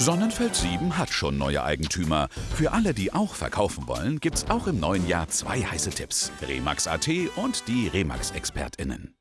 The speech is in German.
Sonnenfeld 7 hat schon neue Eigentümer. Für alle, die auch verkaufen wollen, gibt's auch im neuen Jahr zwei heiße Tipps. Remax.at und die Remax-ExpertInnen.